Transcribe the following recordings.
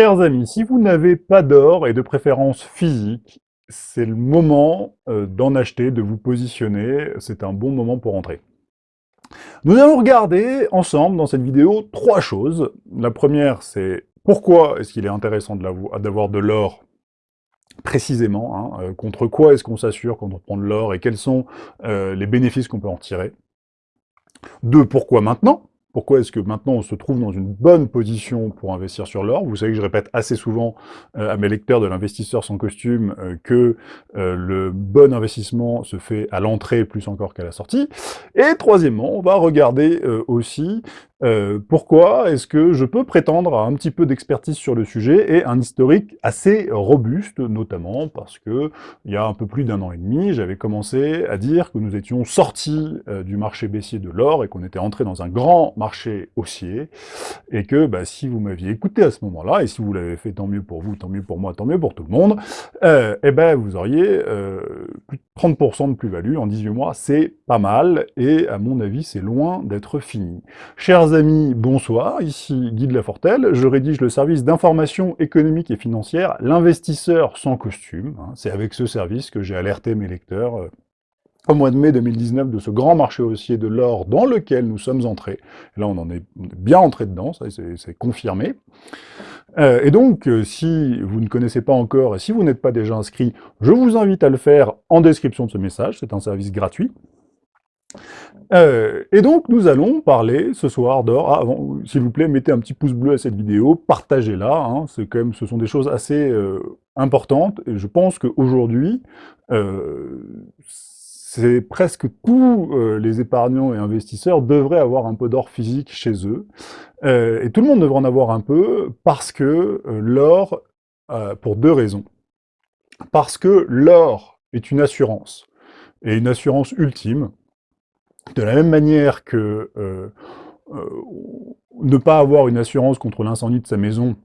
Chers amis, si vous n'avez pas d'or et de préférence physique, c'est le moment euh, d'en acheter, de vous positionner, c'est un bon moment pour entrer. Nous allons regarder ensemble dans cette vidéo trois choses. La première, c'est pourquoi est-ce qu'il est intéressant d'avoir de l'or précisément, hein, euh, contre quoi est-ce qu'on s'assure quand on prend de l'or et quels sont euh, les bénéfices qu'on peut en tirer? Deux, pourquoi maintenant? Pourquoi est-ce que maintenant on se trouve dans une bonne position pour investir sur l'or? Vous savez que je répète assez souvent euh, à mes lecteurs de l'investisseur sans costume euh, que euh, le bon investissement se fait à l'entrée plus encore qu'à la sortie. Et troisièmement, on va regarder aussi euh, pourquoi est-ce que je peux prétendre à un petit peu d'expertise sur le sujet et un historique assez robuste, notamment parce que il y a un peu plus d'un an et demi, j'avais commencé à dire que nous étions sortis euh, du marché baissier de l'or et qu'on était entré dans un grand marché haussier, et que bah, si vous m'aviez écouté à ce moment-là, et si vous l'avez fait, tant mieux pour vous, tant mieux pour moi, tant mieux pour tout le monde, euh, eh ben vous auriez euh, 30% de plus-value en 18 mois, c'est pas mal, et à mon avis, c'est loin d'être fini. Chers amis, bonsoir, ici Guy de Lafortelle, je rédige le service d'information économique et financière, l'investisseur sans costume. Hein. C'est avec ce service que j'ai alerté mes lecteurs euh, au mois de mai 2019 de ce grand marché haussier de l'or dans lequel nous sommes entrés. là, on en est bien entré dedans, ça c'est confirmé. Euh, et donc, euh, si vous ne connaissez pas encore, et si vous n'êtes pas déjà inscrit, je vous invite à le faire en description de ce message, c'est un service gratuit. Euh, et donc, nous allons parler ce soir d'or. Ah, S'il vous plaît, mettez un petit pouce bleu à cette vidéo, partagez-la. Hein, ce sont des choses assez importantes. Et je pense qu'aujourd'hui, c'est presque tous les épargnants et investisseurs devraient avoir un peu d'or physique chez eux. et tout le monde devrait en avoir un peu parce que l'or, pour deux raisons. Parce que l'or est une assurance, et une assurance ultime, de la même manière que euh, euh, ne pas avoir une assurance contre l'incendie de sa maison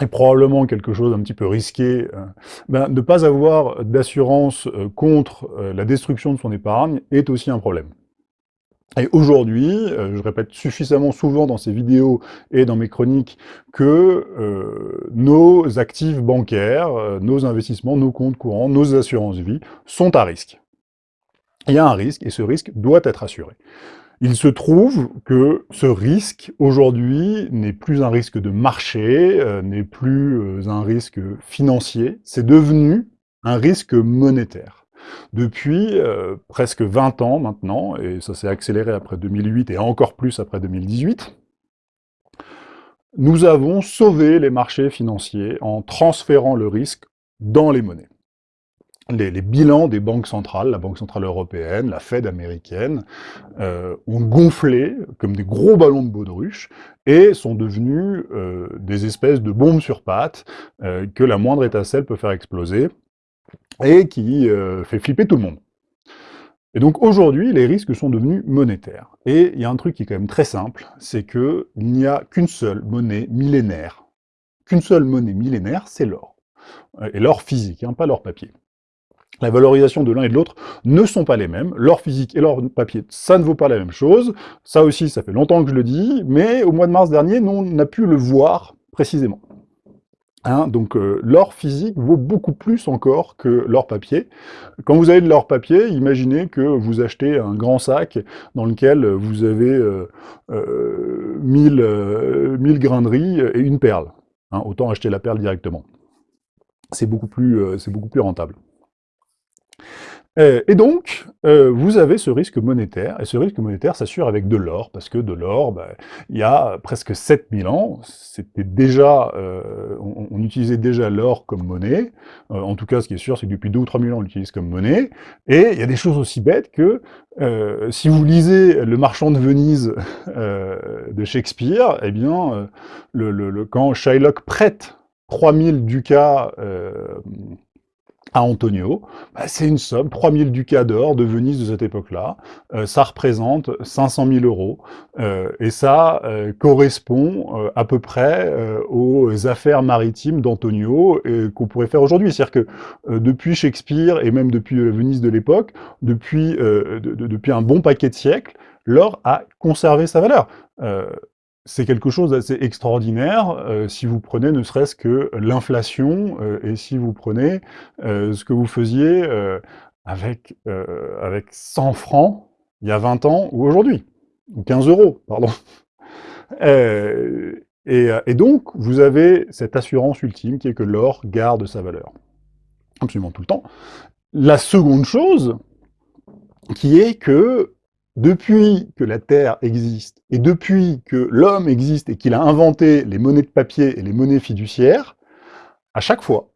est probablement quelque chose d'un petit peu risqué, euh, ben, ne pas avoir d'assurance contre la destruction de son épargne est aussi un problème. Et aujourd'hui, je répète suffisamment souvent dans ces vidéos et dans mes chroniques que nos actifs bancaires, nos investissements, nos comptes courants, nos assurances vie sont à risque il y a un risque, et ce risque doit être assuré. Il se trouve que ce risque, aujourd'hui, n'est plus un risque de marché, euh, n'est plus euh, un risque financier, c'est devenu un risque monétaire. Depuis euh, presque 20 ans maintenant, et ça s'est accéléré après 2008 et encore plus après 2018, nous avons sauvé les marchés financiers en transférant le risque dans les monnaies les, bilans des banques centrales, la Banque Centrale Européenne, la Fed américaine, euh, ont gonflé comme des gros ballons de baudruche et sont devenus euh, des espèces de bombes sur pattes euh, que la moindre étincelle peut faire exploser et qui fait flipper tout le monde. Et donc aujourd'hui, les risques sont devenus monétaires. Et il y a un truc qui est quand même très simple, c'est qu'il n'y a qu'une seule monnaie millénaire. Qu'une seule monnaie millénaire, c'est l'or. Et l'or physique, hein, pas l'or papier. La valorisation de l'un et de l'autre ne sont pas les mêmes. L'or physique et l'or papier, ça ne vaut pas la même chose. Ça aussi, ça fait longtemps que je le dis, mais au mois de mars dernier, on a pu le voir précisément. Hein, donc euh, l'or physique vaut beaucoup plus encore que l'or papier. Quand vous avez de l'or papier, imaginez que vous achetez un grand sac dans lequel vous avez euh, euh, 1000, euh, grains de riz et une perle. Hein, autant acheter la perle directement. C'est beaucoup, plus, beaucoup plus rentable. Euh, et donc, euh, vous avez ce risque monétaire, et ce risque monétaire s'assure avec de l'or, parce que de l'or, bah, il y a presque 7000 ans, c'était déjà, euh, on, utilisait déjà l'or comme monnaie, en tout cas, ce qui est sûr, c'est que depuis 2 ou 3000 ans, on l'utilise comme monnaie, et il y a des choses aussi bêtes que, si vous lisez Le Marchand de Venise de Shakespeare, eh bien, quand Shylock prête 3000 ducats Antonio, bah, c'est une somme, 3000 ducats d'or de Venise de cette époque-là, euh, ça représente 500 000 euros, euh, et ça euh, correspond à peu près aux affaires maritimes d'Antonio qu'on pourrait faire aujourd'hui. C'est-à-dire que depuis Shakespeare, et même depuis Venise de l'époque, depuis, depuis un bon paquet de siècles, l'or a conservé sa valeur. C'est quelque chose d'assez extraordinaire euh, si vous prenez ne serait-ce que l'inflation euh, et si vous prenez euh, ce que vous faisiez avec, avec 100 francs il y a 20 ans ou aujourd'hui, ou 15 euros, pardon. et, donc, vous avez cette assurance ultime qui est que l'or garde sa valeur, absolument tout le temps. La seconde chose, qui est que depuis que la Terre existe, et depuis que l'homme existe et qu'il a inventé les monnaies de papier et les monnaies fiduciaires, à chaque fois,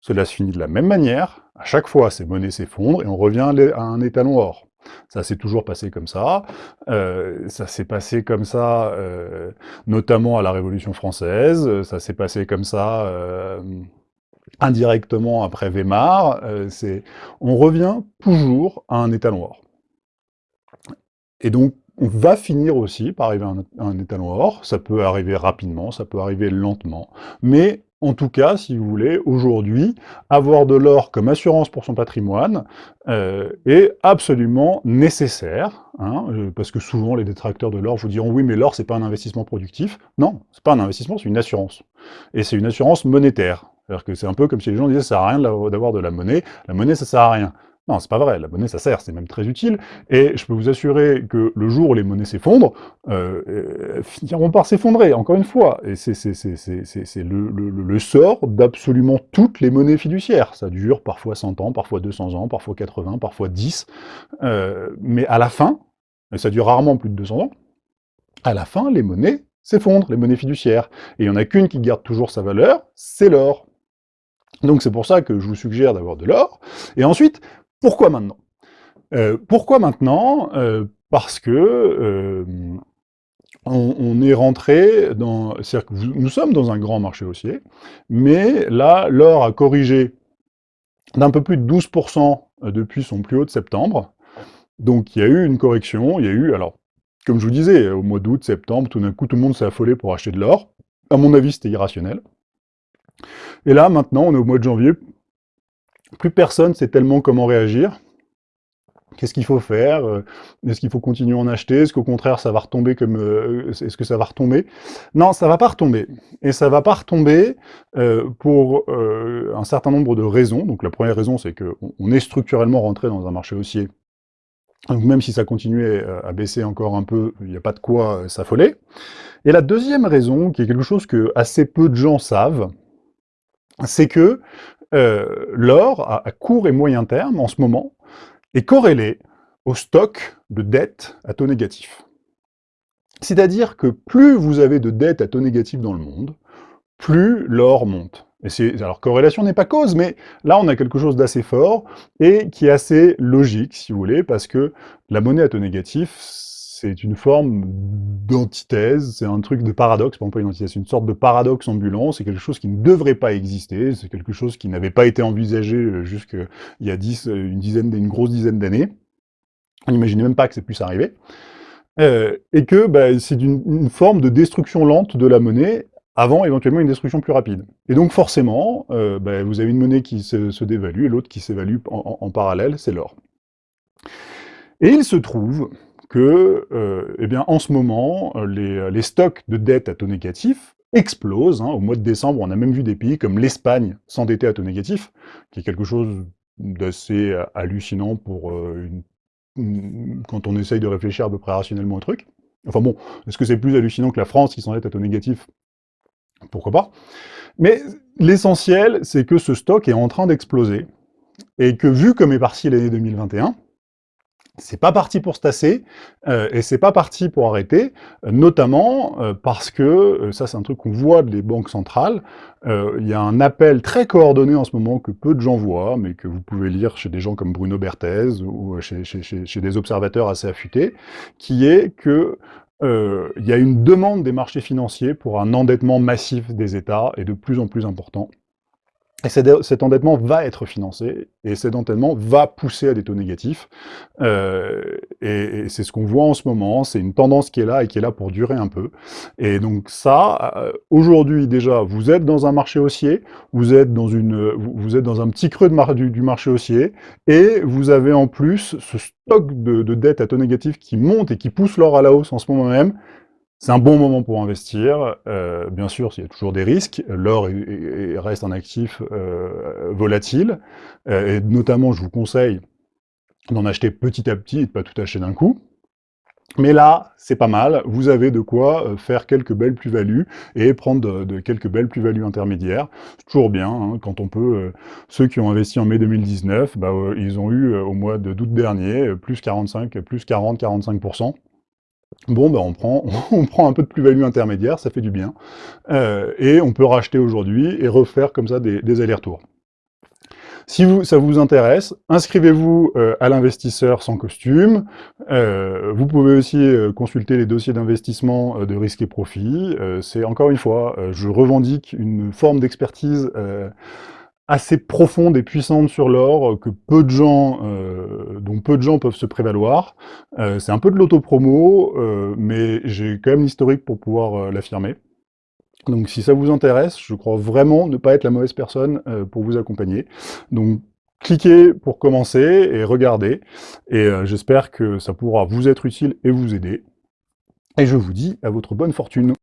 cela se finit de la même manière, à chaque fois ces monnaies s'effondrent et on revient à un étalon or. Ça s'est toujours passé comme ça, euh, ça s'est passé comme ça euh, notamment à la Révolution française, ça s'est passé comme ça euh, indirectement après Weimar, on revient toujours à un étalon or. Et donc, on va finir aussi par arriver à un, étalon or. Ça peut arriver rapidement, ça peut arriver lentement. Mais en tout cas, si vous voulez, aujourd'hui, avoir de l'or comme assurance pour son patrimoine euh, est absolument nécessaire, hein, euh, parce que souvent les détracteurs de l'or vous diront « oui, mais l'or, c'est pas un investissement productif ». Non, c'est pas un investissement, c'est une assurance. Et c'est une assurance monétaire. C'est un peu comme si les gens disaient « ça sert à rien d'avoir de la monnaie, la monnaie, ça sert à rien ». Non, c'est pas vrai, la monnaie ça sert, c'est même très utile, et je peux vous assurer que le jour où les monnaies s'effondrent, euh, euh finiront par s'effondrer, encore une fois, et c'est le, sort d'absolument toutes les monnaies fiduciaires. Ça dure parfois 100 ans, parfois 200 ans, parfois 80, parfois 10, euh, mais à la fin, et ça dure rarement plus de 200 ans, à la fin, les monnaies s'effondrent, les monnaies fiduciaires, et il n'y en a qu'une qui garde toujours sa valeur, c'est l'or. Donc c'est pour ça que je vous suggère d'avoir de l'or. Et ensuite, pourquoi maintenant? Euh, Pourquoi maintenant? Euh, Parce que euh, on, est rentré dans... Que nous sommes dans un grand marché haussier, mais là, l'or a corrigé d'un peu plus de 12% depuis son plus haut de septembre. Donc il y a eu une correction, il y a eu... Alors, comme je vous disais, au mois d'août, septembre, tout d'un coup, tout le monde s'est affolé pour acheter de l'or. À mon avis, c'était irrationnel. Et là, maintenant, on est au mois de janvier, plus personne sait tellement comment réagir. Qu'est-ce qu'il faut faire? Euh, Est-ce qu'il faut continuer à en acheter? Est-ce qu'au contraire, ça va retomber comme... Euh, est-ce que ça va retomber? Non, ça va pas retomber. Et ça va pas retomber euh, pour un certain nombre de raisons. Donc la première raison, c'est qu'on est structurellement rentré dans un marché haussier. Donc même si ça continuait à baisser encore un peu, il n'y a pas de quoi s'affoler. Et la deuxième raison, qui est quelque chose que assez peu de gens savent, c'est que euh, l'or, à, court et moyen terme, en ce moment, est corrélé au stock de dettes à taux négatif. C'est-à-dire que plus vous avez de dettes à taux négatif dans le monde, plus l'or monte. Et alors, corrélation n'est pas cause, mais là, on a quelque chose d'assez fort et qui est assez logique, si vous voulez, parce que la monnaie à taux négatif, c'est une forme d'antithèse, c'est un truc de paradoxe, pas une antithèse, c'est une sorte de paradoxe ambulant, c'est quelque chose qui ne devrait pas exister, c'est quelque chose qui n'avait pas été envisagé euh, jusqu'il y a dix, euh, une, dizaine, une grosse dizaine d'années. On n'imaginait même pas que ça puisse arriver. Euh, et que bah, c'est une, forme de destruction lente de la monnaie avant éventuellement une destruction plus rapide. Et donc forcément, bah, vous avez une monnaie qui se, dévalue et l'autre qui s'évalue en, parallèle, c'est l'or. Et il se trouve que, euh, eh bien, en ce moment, euh, euh, les, stocks de dettes à taux négatif explosent. Hein. Au mois de décembre, on a même vu des pays comme l'Espagne s'endetter à taux négatif, qui est quelque chose d'assez hallucinant pour quand on essaye de réfléchir à peu près rationnellement au truc. Enfin bon, est-ce que c'est plus hallucinant que la France qui s'endette à taux négatif? Pourquoi pas? Mais l'essentiel, c'est que ce stock est en train d'exploser, et que vu comme est parti l'année 2021, c'est pas parti pour se tasser, euh, et c'est pas parti pour arrêter, notamment euh, parce que, euh, ça c'est un truc qu'on voit des banques centrales, il y a un appel très coordonné en ce moment que peu de gens voient, mais que vous pouvez lire chez des gens comme Bruno Berthez, ou chez, chez des observateurs assez affûtés, qui est que il y a une demande des marchés financiers pour un endettement massif des États, et de plus en plus important, et cet endettement va être financé, et cet endettement va pousser à des taux négatifs. Euh, et, c'est ce qu'on voit en ce moment, c'est une tendance qui est là et qui est là pour durer un peu. Et donc ça, euh, aujourd'hui déjà, vous êtes dans un marché haussier, vous êtes dans, une, vous êtes dans un petit creux du, marché haussier, et vous avez en plus ce stock de, de dettes à taux négatifs qui monte et qui pousse l'or à la hausse en ce moment même, C'est un bon moment pour investir. Euh, bien sûr, il y a toujours des risques. L'or reste un actif euh, volatile. Euh, et notamment, je vous conseille d'en acheter petit à petit et de ne pas tout acheter d'un coup. Mais là, c'est pas mal, vous avez de quoi euh, faire quelques belles plus-values et prendre de, quelques belles plus-values intermédiaires. C'est toujours bien, hein, quand on peut... Euh, ceux qui ont investi en mai 2019, bah, euh, ils ont eu au mois d'août dernier plus 45, plus 40-45%. Bon, bah on, prend, on prend un peu de plus-value intermédiaire, ça fait du bien. et on peut racheter aujourd'hui et refaire comme ça des allers-retours. Si ça vous intéresse, inscrivez-vous euh, à l'investisseur sans costume. Euh, vous pouvez aussi euh, consulter les dossiers d'investissement de risque et profit. C'est encore une fois, je revendique une forme d'expertise assez profonde et puissante sur l'or que peu de gens, dont peu de gens peuvent se prévaloir. C'est un peu de l'autopromo, mais j'ai quand même l'historique pour pouvoir l'affirmer. Donc si ça vous intéresse, je crois vraiment ne pas être la mauvaise personne euh, pour vous accompagner. Donc cliquez pour commencer et regardez. Et euh, j'espère que ça pourra vous être utile et vous aider. Et je vous dis à votre bonne fortune.